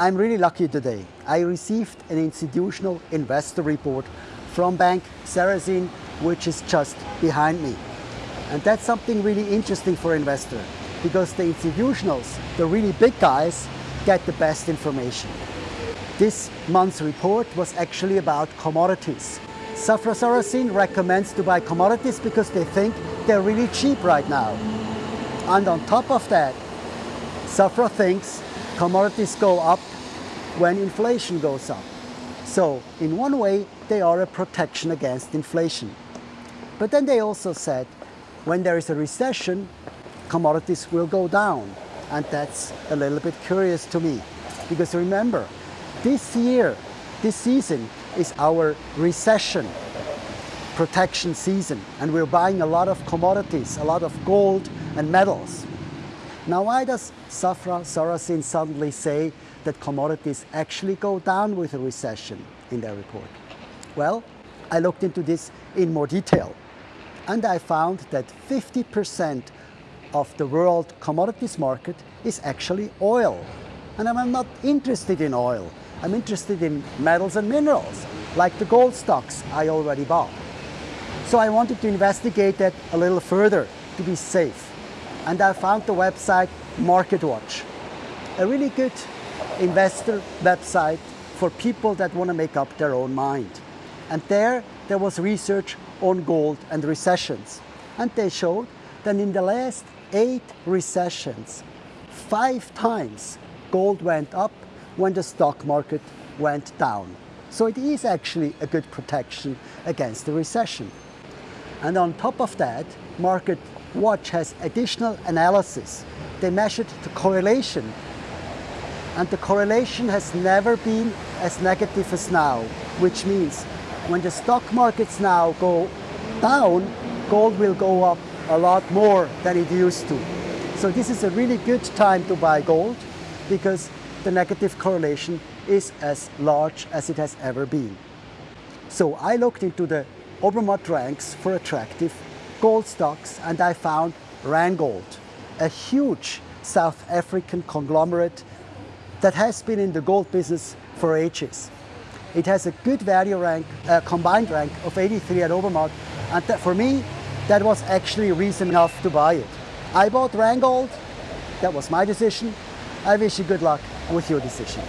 I'm really lucky today. I received an institutional investor report from Bank Sarasin, which is just behind me. And that's something really interesting for investor because the institutionals, the really big guys, get the best information. This month's report was actually about commodities. Safra Sarasin recommends to buy commodities because they think they're really cheap right now. And on top of that, Safra thinks commodities go up when inflation goes up. So in one way, they are a protection against inflation. But then they also said, when there is a recession, commodities will go down. And that's a little bit curious to me. Because remember, this year, this season is our recession protection season. And we're buying a lot of commodities, a lot of gold and metals. Now, why does Safra Sarasin suddenly say that commodities actually go down with a recession in their report? Well, I looked into this in more detail and I found that 50% of the world commodities market is actually oil. And I'm not interested in oil. I'm interested in metals and minerals, like the gold stocks I already bought. So I wanted to investigate that a little further to be safe. And I found the website MarketWatch, a really good investor website for people that want to make up their own mind. And there, there was research on gold and recessions. And they showed that in the last eight recessions, five times gold went up when the stock market went down. So it is actually a good protection against the recession. And on top of that, Market Watch has additional analysis. They measured the correlation and the correlation has never been as negative as now, which means when the stock markets now go down, gold will go up a lot more than it used to. So this is a really good time to buy gold because the negative correlation is as large as it has ever been. So I looked into the Obermatt ranks for attractive gold stocks and I found Randgold, a huge South African conglomerate that has been in the gold business for ages. It has a good value rank, uh, combined rank of 83 at Obermatt, and that, for me, that was actually reason enough to buy it. I bought Randgold, that was my decision. I wish you good luck with your decision.